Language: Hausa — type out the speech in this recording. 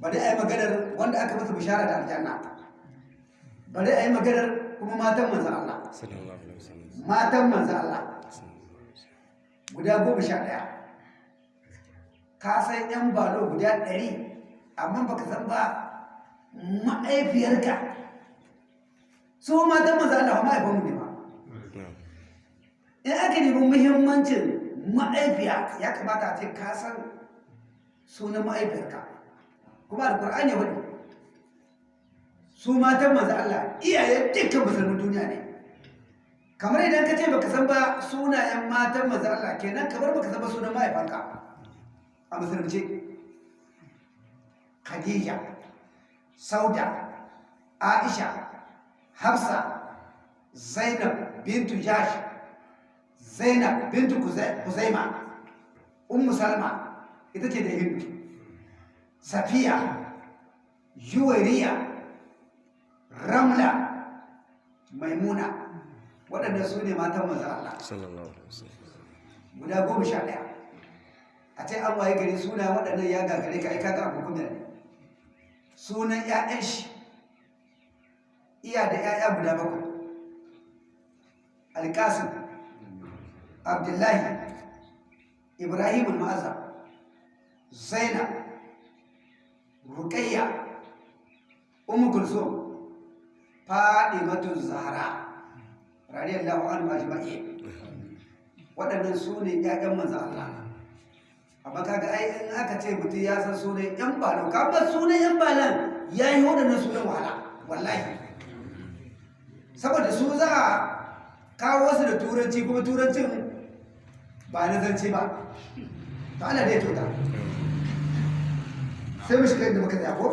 bari a yi maganar wanda aka masa bishara da aljanna. Bari a yi maganar kuma matan manzan Allah. Matan manzan Allah. Guda goma sha ɗaya. Ka san yan balo guda ɗari amma baka san ba ma'aifiyarka su matan manzan Allah ma'aifan mu ne ba. In aka nemi muhimmancin ma'aifiya ya kamata a ce ka san sunan ma'aifiyarka kuma alkur'ani ya wani su matan manzo Allah iyaye dukkan musulmin duniya ne. Kamar idan ka ce baka san ba sunayen matan manzo Allah kenan kamar baka san ba sunan mahaifanka. A musulunci. Khadija Sauda Aisha Hafsa Zainab bintu Jash Zainab bintu Kuzai- Kuzaima Ummu Salma ita ce da Hindu. Safiya Juwairiya Ramla Maimuna waɗanda su ne matan manzo Allah. Sallallahu alaihi wasallam. Guda goma sha ɗaya. A ce an waye gari suna waɗannan ya gagare ka aika ga abu kuma ne. Sunan 'ya'yan shi iya da 'ya'ya guda bakwai. Alƙasim abdullahi ibrahim al-ma'azam zainab ruqayya ummu kulsum fadimatu zahra radiyallahu anhu ajma'in. Waɗannan su ne ƴaƴan manzo Allah. Amma kaga ai in aka ce mutum ya san sunan ƴan balan kamar sunan ƴan balan ya yi waɗannan sunan wahala wallahi. Saboda su za a kawo wasu da turanci kuma turancin ba na zance ba. To Allah dai tota sai mu shiga inda muka tsaya ko